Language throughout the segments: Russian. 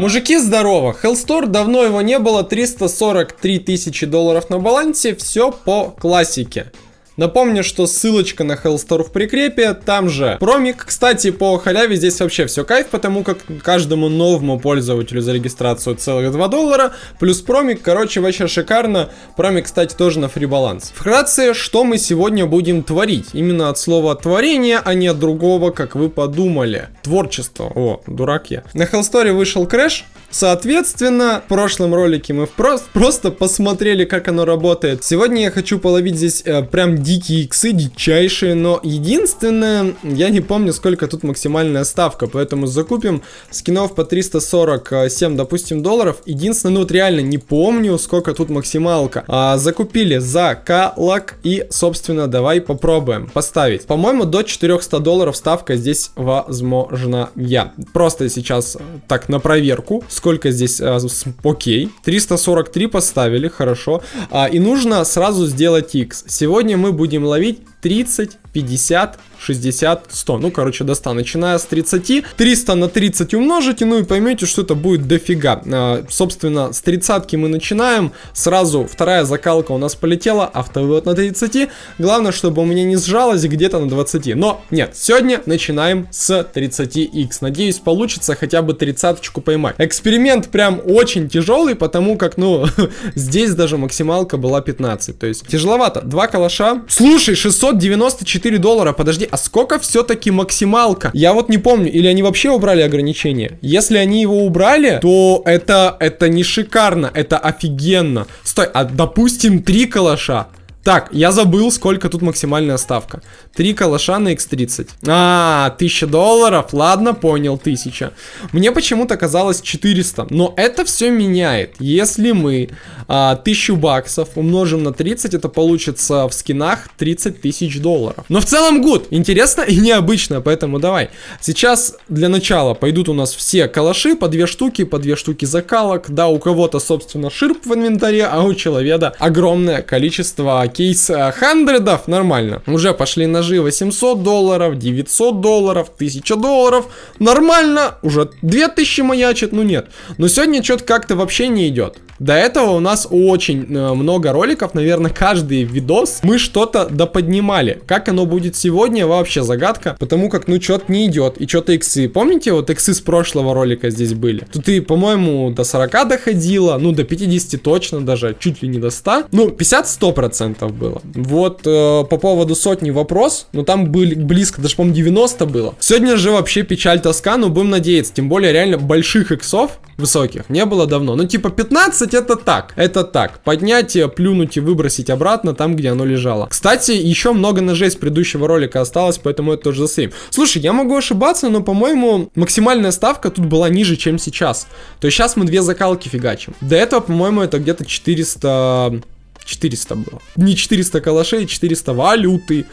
Мужики, здорово! Hellstore давно его не было, 343 тысячи долларов на балансе, все по классике. Напомню, что ссылочка на Hellstore в прикрепе, там же промик. Кстати, по халяве здесь вообще все кайф, потому как каждому новому пользователю за регистрацию целых 2 доллара, плюс промик, короче, вообще шикарно. Промик, кстати, тоже на free баланс. Вкратце, что мы сегодня будем творить? Именно от слова творение, а не от другого, как вы подумали. Творчество. О, дурак я. На Hellstore вышел crash, Соответственно, в прошлом ролике мы просто, просто посмотрели, как оно работает. Сегодня я хочу половить здесь э, прям дикие иксы, дичайшие, но единственное, я не помню, сколько тут максимальная ставка, поэтому закупим скинов по 347, допустим, долларов. Единственное, ну вот реально не помню, сколько тут максималка. А, закупили за калак и, собственно, давай попробуем поставить. По-моему, до 400 долларов ставка здесь возможна я. Просто сейчас так на проверку, сколько здесь, а, окей. 343 поставили, хорошо. А, и нужно сразу сделать X. Сегодня мы будем ловить 30, 50, 60, 100. Ну, короче, до 100. Начиная с 30, 300 на 30 умножите, ну и поймете, что это будет дофига. А, собственно, с 30 мы начинаем. Сразу вторая закалка у нас полетела, автовывод на 30. Главное, чтобы у меня не сжалось где-то на 20. Но нет, сегодня начинаем с 30x. Надеюсь, получится хотя бы 30 поймать. Эксперимент прям очень тяжелый, потому как, ну, здесь даже максималка была 15. То есть тяжеловато. Два калаша. Слушай, 694 доллара, подожди, а сколько все-таки максималка? Я вот не помню, или они вообще убрали ограничение? Если они его убрали, то это, это не шикарно, это офигенно. Стой, а допустим три калаша. Так, я забыл, сколько тут максимальная ставка. Три калаша на x30. А, 1000 долларов. Ладно, понял, 1000. Мне почему-то казалось 400. Но это все меняет. Если мы а, 1000 баксов умножим на 30, это получится в скинах 30 тысяч долларов. Но в целом гуд. Интересно и необычно, поэтому давай. Сейчас для начала пойдут у нас все калаши по две штуки, по две штуки закалок. Да, у кого-то, собственно, ширп в инвентаре, а у человека огромное количество кейс хандридов, нормально. Уже пошли ножи 800 долларов, 900 долларов, 1000 долларов, нормально, уже 2000 маячит, ну нет. Но сегодня что-то как-то вообще не идет. До этого у нас очень э, много роликов, наверное, каждый видос мы что-то доподнимали. Как оно будет сегодня, вообще загадка, потому как, ну, что-то не идет, и что-то иксы. Помните, вот иксы с прошлого ролика здесь были? Тут и, по-моему, до 40 доходило, ну, до 50 точно даже, чуть ли не до 100. Ну, 50-100% было. Вот, э, по поводу сотни вопрос, ну, там были близко, даже, по-моему, 90 было. Сегодня же вообще печаль тоска, но будем надеяться, тем более реально больших иксов высоких не было давно. Ну, типа 15 это так, это так. Поднять, плюнуть и выбросить обратно там, где оно лежало. Кстати, еще много ножей с предыдущего ролика осталось, поэтому это тоже засейм. Слушай, я могу ошибаться, но, по-моему, максимальная ставка тут была ниже, чем сейчас. То есть сейчас мы две закалки фигачим. До этого, по-моему, это где-то 400... 400 было. Не 400 калашей, 400 валюты,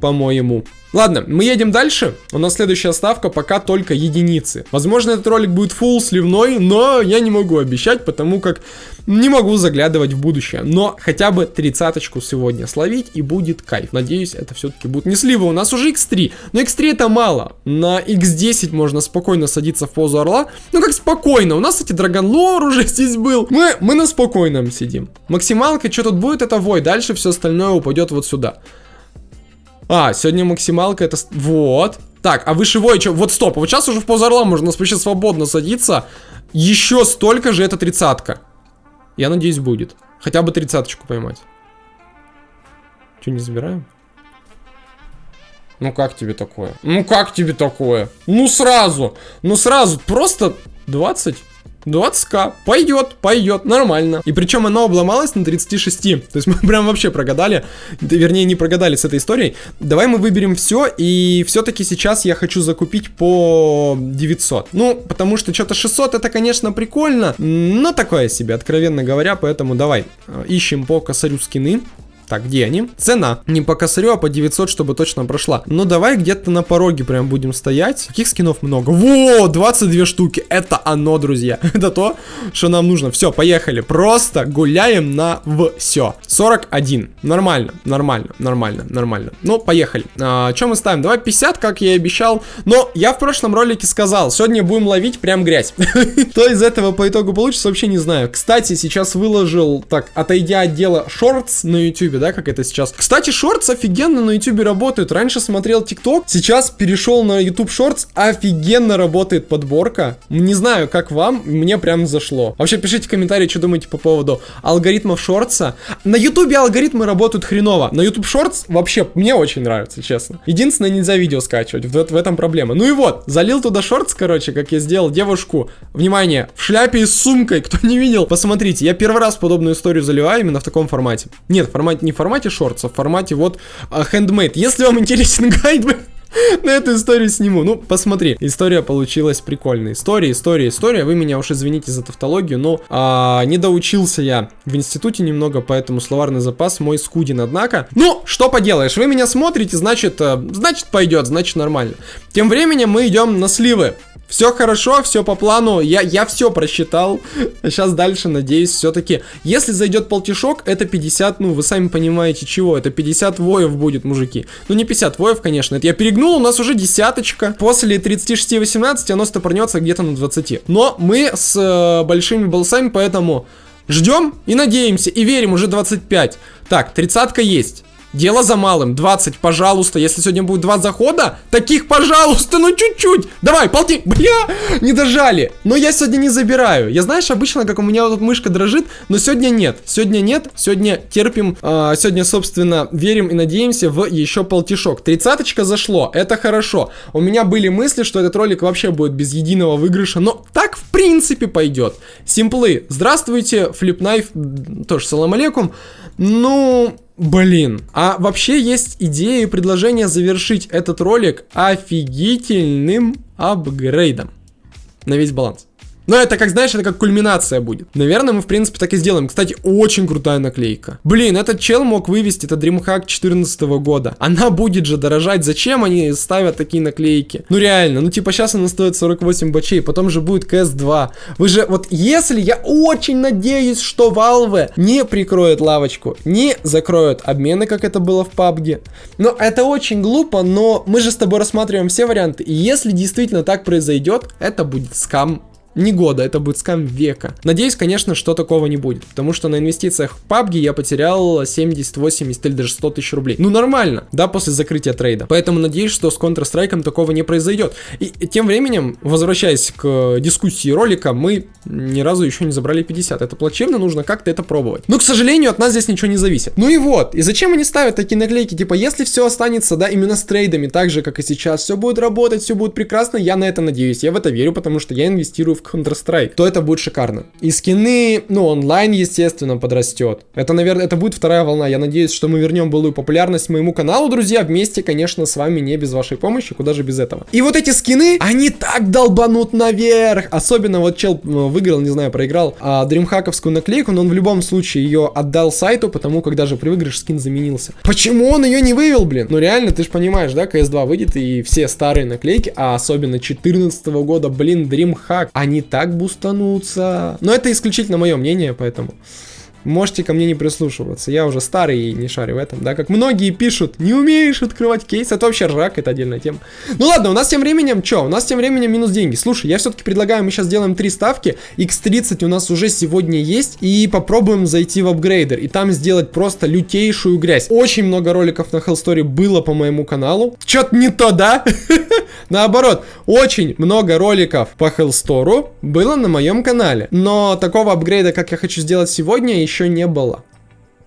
по-моему. Ладно, мы едем дальше. У нас следующая ставка пока только единицы. Возможно, этот ролик будет full сливной, но я не могу обещать, потому как не могу заглядывать в будущее. Но хотя бы тридцаточку сегодня словить и будет кайф. Надеюсь, это все-таки будет не слива. У нас уже x3, но x3 это мало. На x10 можно спокойно садиться в позу орла. Ну как спокойно, у нас, кстати, драгонлор уже здесь был. Мы, мы на спокойном сидим. Максималка, что тут будет, это вой. Дальше все остальное упадет вот сюда. А, сегодня максималка это... Вот. Так, а вышивой что? Вот стоп, вот сейчас уже в позу орла можно вообще свободно садиться. Еще столько же это тридцатка. Я надеюсь, будет. Хотя бы тридцаточку поймать. Че, не забираем? Ну как тебе такое? Ну как тебе такое? Ну сразу! Ну сразу! Просто 20 20к. Пойдет, пойдет, нормально. И причем оно обломалось на 36. То есть мы прям вообще прогадали. Вернее, не прогадали с этой историей. Давай мы выберем все. И все-таки сейчас я хочу закупить по 900. Ну, потому что что-то 600 это, конечно, прикольно. Но такое себе, откровенно говоря. Поэтому давай э, ищем по косарю скины. Так, где они? Цена. Не по косарю, а по 900, чтобы точно прошла. Ну, давай где-то на пороге прям будем стоять. Каких скинов много? Во, 22 штуки. Это оно, друзья. Это то, что нам нужно. Все, поехали. Просто гуляем на все. 41. Нормально, нормально, нормально, нормально. Ну, поехали. А, что мы ставим? Давай 50, как я и обещал. Но я в прошлом ролике сказал, сегодня будем ловить прям грязь. Что из этого по итогу получится, вообще не знаю. Кстати, сейчас выложил, так, отойдя от дела, шортс на YouTube ютубе, да, как это сейчас. Кстати, шортс офигенно на ютубе работают. Раньше смотрел тикток, сейчас перешел на ютуб шортс, офигенно работает подборка. Не знаю, как вам, мне прям зашло. Вообще, пишите в комментарии, что думаете по поводу алгоритмов шортса. На ютубе алгоритмы работают хреново. На ютуб шортс вообще мне очень нравится, честно. Единственное, нельзя видео скачивать, в, в этом проблема. Ну и вот, залил туда шортс, короче, как я сделал девушку. Внимание, в шляпе и с сумкой, кто не видел, посмотрите. Я первый раз подобную историю заливаю именно в таком формате. Нет, формат не в формате шортс, а в формате вот handmade. Если вам интересен гайд, на эту историю сниму. Ну, посмотри, история получилась прикольная. История, история, история. Вы меня уж извините за тавтологию, но а, не доучился я в институте немного, поэтому словарный запас мой скуден, однако. Ну, что поделаешь, вы меня смотрите, значит, а, значит пойдет, значит нормально. Тем временем мы идем на сливы. Все хорошо, все по плану, я, я все просчитал. Сейчас дальше, надеюсь, все-таки. Если зайдет полтишок, это 50, ну, вы сами понимаете, чего. Это 50 воев будет, мужики. Ну, не 50 воев, конечно, это я перегнул, у нас уже десяточка. После 36-18 оно стопорнется где-то на 20. Но мы с э, большими болсами, поэтому ждем и надеемся, и верим, уже 25. Так, тридцатка есть. Дело за малым. 20, пожалуйста. Если сегодня будет два захода, таких, пожалуйста, ну чуть-чуть. Давай, полти. Бля, не дожали. Но я сегодня не забираю. Я знаешь, обычно, как у меня вот мышка дрожит, но сегодня нет. Сегодня нет. Сегодня терпим. Э, сегодня, собственно, верим и надеемся в еще полтишок. Тридцаточка зашло. Это хорошо. У меня были мысли, что этот ролик вообще будет без единого выигрыша. Но так, в принципе, пойдет. Симплы. Здравствуйте, флипнайф. Тоже салам алейкум. Ну, Блин. А вообще есть идея и предложение завершить этот ролик офигительным апгрейдом на весь баланс. Но это, как знаешь, это как кульминация будет. Наверное, мы, в принципе, так и сделаем. Кстати, очень крутая наклейка. Блин, этот чел мог вывести, это DreamHack 14 года. Она будет же дорожать. Зачем они ставят такие наклейки? Ну, реально. Ну, типа, сейчас она стоит 48 бачей, потом же будет CS2. Вы же, вот, если, я очень надеюсь, что Valve не прикроет лавочку, не закроют обмены, как это было в PUBG. Но это очень глупо, но мы же с тобой рассматриваем все варианты. И если действительно так произойдет, это будет скам не года, это будет скам века. Надеюсь, конечно, что такого не будет, потому что на инвестициях в PUBG я потерял 70, 80 или даже 100 тысяч рублей. Ну, нормально, да, после закрытия трейда. Поэтому надеюсь, что с Counter-Strike такого не произойдет. И тем временем, возвращаясь к дискуссии ролика, мы ни разу еще не забрали 50. Это плачевно, нужно как-то это пробовать. Но, к сожалению, от нас здесь ничего не зависит. Ну и вот, и зачем они ставят такие наклейки? Типа, если все останется, да, именно с трейдами, так же, как и сейчас, все будет работать, все будет прекрасно, я на это надеюсь, я в это верю, потому что я инвестирую в Counter-Strike, то это будет шикарно. И скины, ну, онлайн, естественно, подрастет. Это, наверное, это будет вторая волна. Я надеюсь, что мы вернем былую популярность моему каналу, друзья, вместе, конечно, с вами, не без вашей помощи, куда же без этого. И вот эти скины, они так долбанут наверх. Особенно вот чел э, выиграл, не знаю, проиграл а, наклейку, но он в любом случае ее отдал сайту, потому как даже при выигрыше скин заменился. Почему он ее не вывел, блин? Ну реально, ты же понимаешь, да, CS2 выйдет и все старые наклейки, а особенно 14 года, блин, дримхак, они не так бустанутся. Но это исключительно мое мнение, поэтому можете ко мне не прислушиваться. Я уже старый и не шарю в этом, да, как многие пишут, не умеешь открывать кейс, это вообще ржак, это отдельная тема. Ну ладно, у нас тем временем, что, у нас тем временем минус деньги. Слушай, я все-таки предлагаю, мы сейчас сделаем три ставки, x30 у нас уже сегодня есть, и попробуем зайти в апгрейдер, и там сделать просто лютейшую грязь. Очень много роликов на Hellstory было по моему каналу. Что-то не то, да? Наоборот, очень много роликов по Hellstore было на моем канале, но такого апгрейда, как я хочу сделать сегодня, еще еще не было.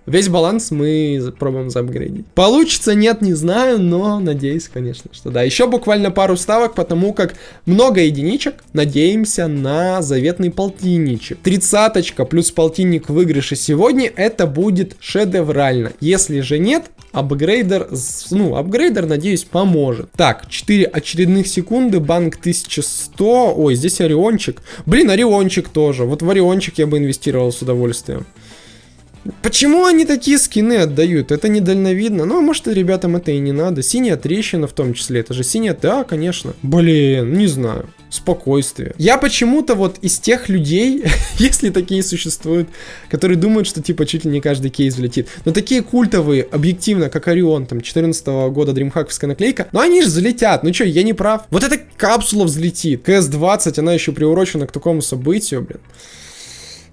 Весь баланс мы пробуем заапгрейдить. Получится, нет, не знаю, но надеюсь, конечно, что да. Еще буквально пару ставок, потому как много единичек. Надеемся на заветный полтинничек. Тридцаточка плюс полтинник выигрыша сегодня, это будет шедеврально. Если же нет, апгрейдер, ну, апгрейдер, надеюсь, поможет. Так, 4 очередных секунды, банк 1100. Ой, здесь Ориончик. Блин, Ориончик тоже. Вот в Ориончик я бы инвестировал с удовольствием. Почему они такие скины отдают? Это недальновидно. Ну, а может, ребятам это и не надо. Синяя трещина в том числе. Это же синяя... Да, конечно. Блин, не знаю. Спокойствие. Я почему-то вот из тех людей, если такие существуют, которые думают, что типа чуть ли не каждый кейс взлетит. Но такие культовые, объективно, как Орион, там, 14 -го года дримхаковская наклейка, ну они же взлетят. Ну что, я не прав. Вот эта капсула взлетит. КС-20, она еще приурочена к такому событию, блин.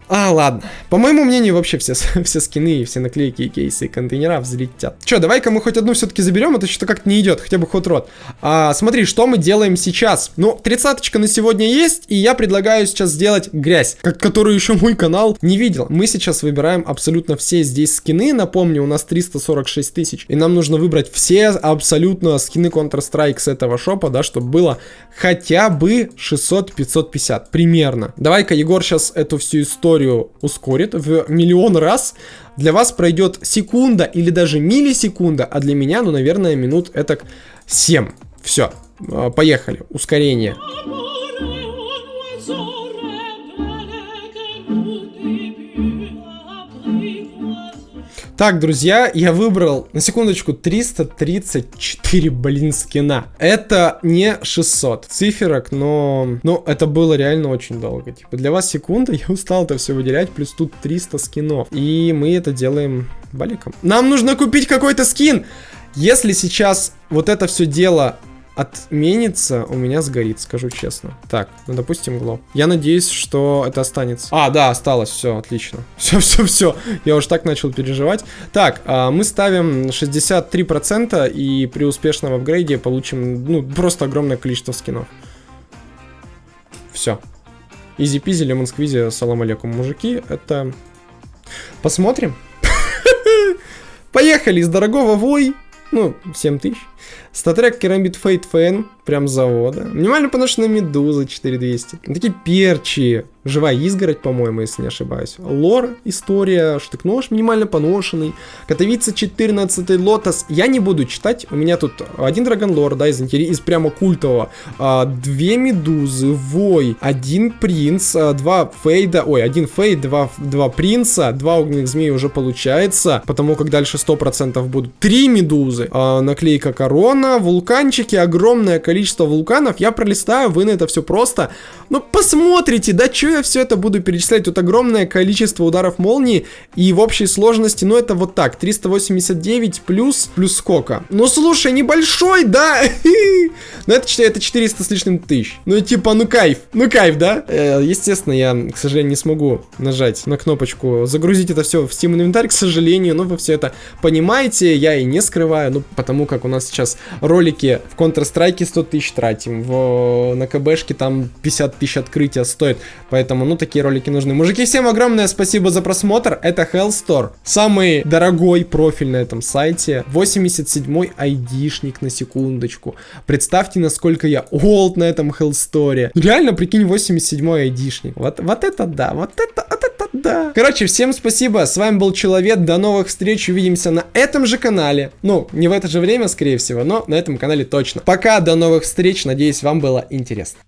А, ладно. По моему мнению, вообще все, все скины, и все наклейки, и кейсы, и контейнера взлетят. Че, давай-ка мы хоть одну все-таки заберем, это что-то как-то не идет, хотя бы ход рот. А, смотри, что мы делаем сейчас. Ну, тридцаточка на сегодня есть, и я предлагаю сейчас сделать грязь, как, которую еще мой канал не видел. Мы сейчас выбираем абсолютно все здесь скины. Напомню, у нас 346 тысяч, и нам нужно выбрать все абсолютно скины Counter-Strike с этого шопа, да, чтобы было хотя бы 600-550, примерно. Давай-ка Егор сейчас эту всю историю историю ускорит в миллион раз. Для вас пройдет секунда или даже миллисекунда, а для меня, ну, наверное, минут это 7. Все, поехали, ускорение. Так, друзья, я выбрал, на секундочку, 334, блин, скина. Это не 600 циферок, но... Ну, это было реально очень долго. Типа, для вас секунда, я устал это все выделять, плюс тут 300 скинов. И мы это делаем баликом. Нам нужно купить какой-то скин! Если сейчас вот это все дело отменится, у меня сгорит, скажу честно. Так, ну допустим гло. Я надеюсь, что это останется. А, да, осталось, все, отлично. Все, все, все. Я уж так начал переживать. Так, а, мы ставим 63% и при успешном апгрейде получим, ну, просто огромное количество скинов. Все. Easy-peasy, lemon squeezy, салам алейкум, мужики. Это... Посмотрим. Поехали из дорогого вой. Ну, 7 тысяч. StatTrak Керамбит Fade FN, прям с завода. Минимально поношенная медуза 4200. Такие перчи. Живая изгородь, по-моему, если не ошибаюсь. Lore, история, штык-нож минимально поношенный. Катовица 14 лотос. Я не буду читать. У меня тут один Dragon Lore, да, из, из прямо культового. А, две медузы, вой, один принц, а, два Fade а. Ой, один Fade, два, два принца, два огненных змеи уже получается. Потому как дальше 100% будут три медузы. А, наклейка корона, вулканчики, огромное количество вулканов. Я пролистаю, вы на это все просто. Ну, посмотрите, да, что я все это буду перечислять? Тут огромное количество ударов молнии, и в общей сложности, ну, это вот так, 389 плюс, плюс сколько? Ну, слушай, небольшой, да? Ну, это, это 400 с лишним тысяч. Ну, типа, ну, кайф, ну, кайф, да? Э, естественно, я, к сожалению, не смогу нажать на кнопочку загрузить это все в Steam инвентарь, к сожалению, но вы все это понимаете, я и не скрываю, ну, потому как у нас сейчас ролики в Counter-Strike 100 тысяч тратим, в, на КБшке там 50 тысяч открытия стоит, поэтому, ну, такие ролики нужны. Мужики, всем огромное спасибо за просмотр, это Hellstore, самый дорогой профиль на этом сайте, 87-й айдишник на секундочку. Представьте, насколько я олд на этом Hellstore. Реально, прикинь, 87-й айдишник. Вот, вот это да, вот это, вот да. Короче, всем спасибо, с вами был Человек, до новых встреч, увидимся на этом же канале. Ну, не в это же время, скорее всего, но на этом канале точно. Пока, до новых встреч, надеюсь, вам было интересно.